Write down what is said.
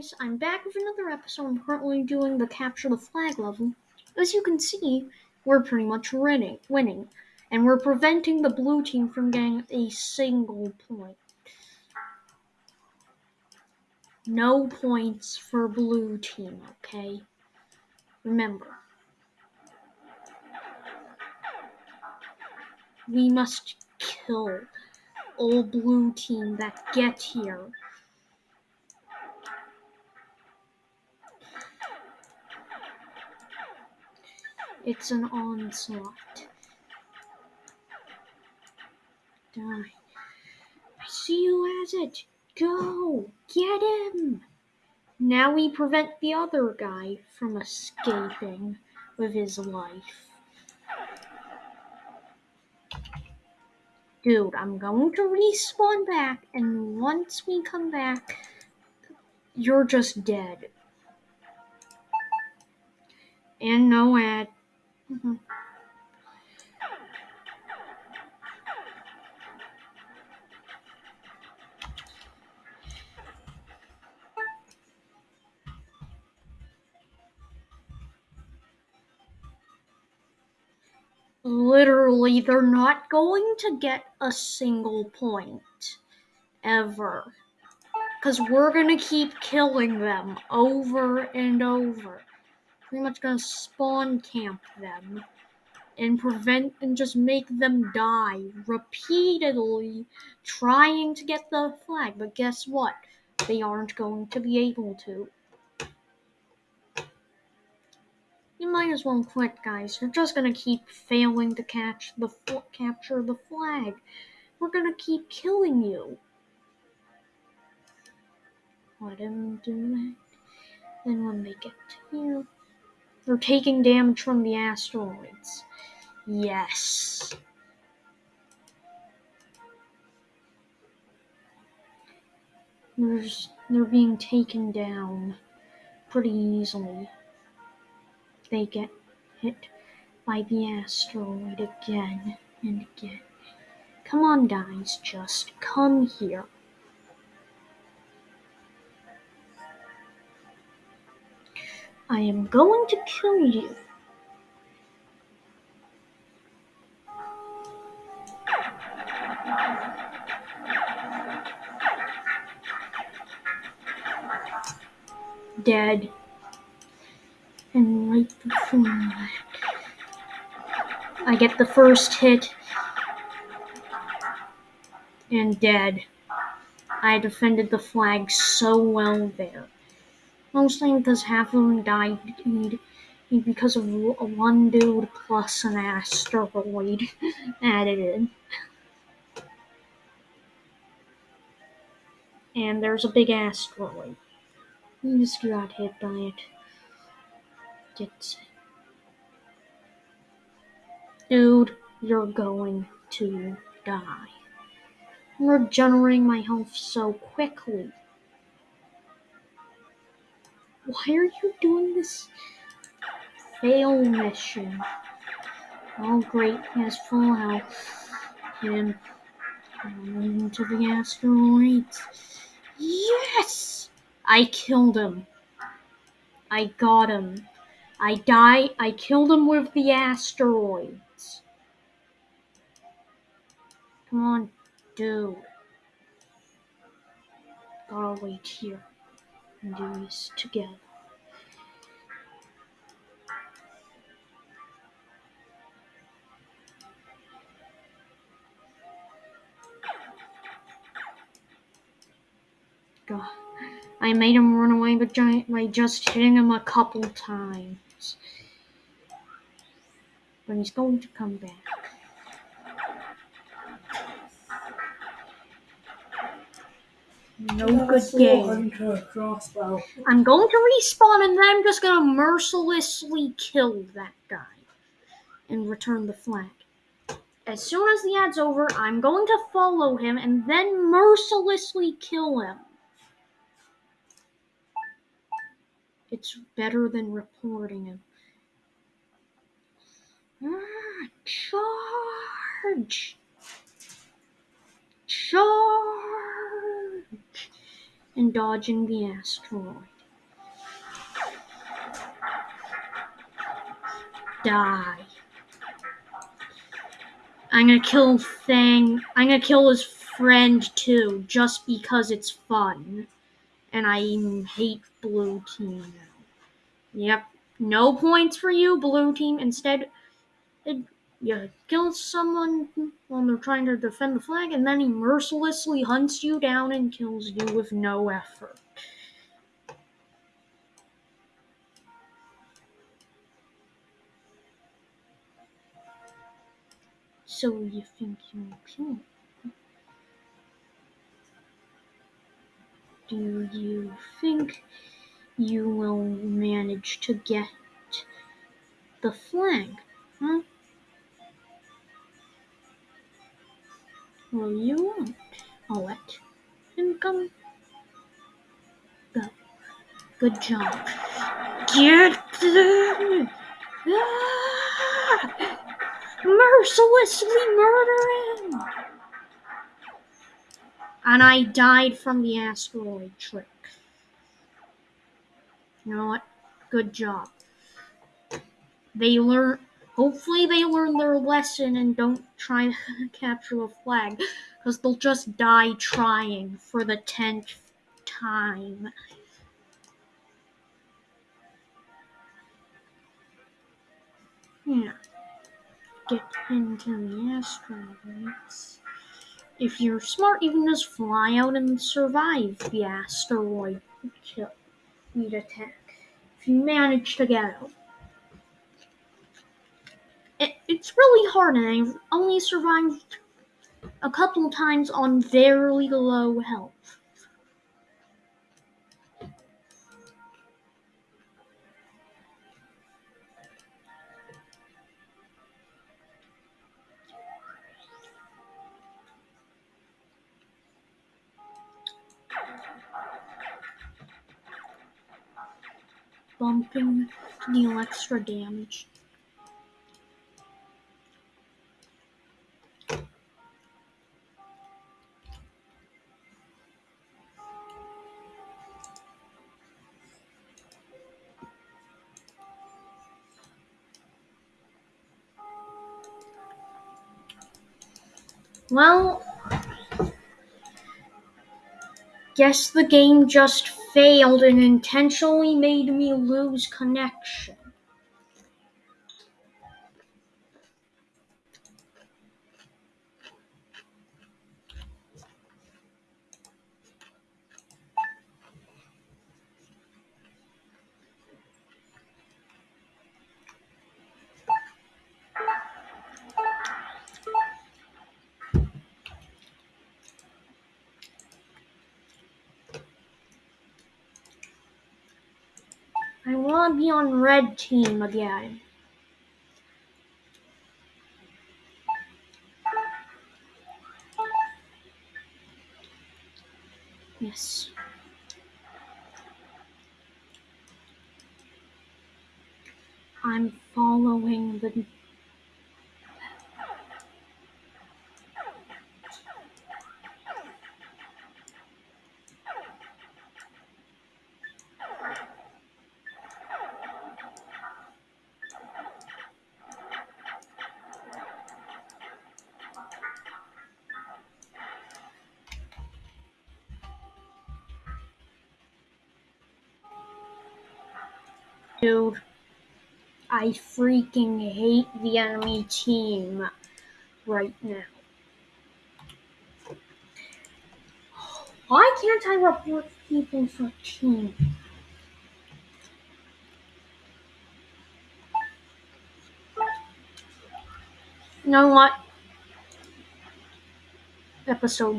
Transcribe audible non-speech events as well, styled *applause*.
guys, I'm back with another episode. I'm currently doing the capture the flag level. As you can see, we're pretty much winning, winning, and we're preventing the blue team from getting a single point. No points for blue team, okay? Remember. We must kill all blue team that get here. It's an onslaught. Die. I see you as it. Go! Get him! Now we prevent the other guy from escaping with his life. Dude, I'm going to respawn back, and once we come back, you're just dead. And no ad. Mm-hmm. Literally, they're not going to get a single point. Ever. Because we're going to keep killing them over and over. Pretty much to spawn camp them and prevent and just make them die repeatedly trying to get the flag. But guess what? They aren't going to be able to. You might as well quit, guys. You're just gonna keep failing to catch the capture the flag. We're gonna keep killing you. Let him do that. When they get here, they're taking damage from the asteroids. Yes. There's, they're being taken down pretty easily. They get hit by the asteroid again and again. Come on, guys, just come here. I am going to kill you. dead. And right before that, I get the first hit and dead. I defended the flag so well there. Mostly because half of them died because of one dude plus an asteroid *laughs* added in. And there's a big asteroid. You just got hit by it. Gets Dude, you're going to die. I'm regenerating my health so quickly. Why are you doing this fail mission? Oh great, he has full health. Him um, into the asteroids. Yes! I killed him. I got him. I die. I killed him with the asteroids. Come on, dude. Gotta wait here and do this together. God. I made him run away by just hitting him a couple times. But he's going to come back. No good game. I'm going to respawn and then I'm just going to mercilessly kill that guy and return the flag. As soon as the ad's over, I'm going to follow him and then mercilessly kill him. It's better than reporting him. Ah, charge! Charge! And dodging the asteroid. Die. I'm gonna kill Fang. I'm gonna kill his friend too, just because it's fun. And I hate blue team now. Yep. No points for you, blue team. Instead, you kill someone when they're trying to defend the flag, and then he mercilessly hunts you down and kills you with no effort. So you think you'll kill? Do you think you will manage to get the flag? Huh? Well, you won't. I'll let him come. Go. Good job. Get them! Ah! Mercilessly murder him! And I died from the asteroid trick. You know what? Good job. They learn. Hopefully, they learn their lesson and don't try *laughs* to capture a flag, because they'll just die trying for the tenth time. Yeah. Get into the asteroids. If you're smart, you can just fly out and survive the asteroid kill, attack. If you manage to get out. It's really hard, and I've only survived a couple times on very low health. Bumping deal extra damage. Well, guess the game just failed and intentionally made me lose connection. I want to be on red team again. Yes. I'm following the Dude, I freaking hate the enemy team right now. Why can't I report people for team? You know what? Episode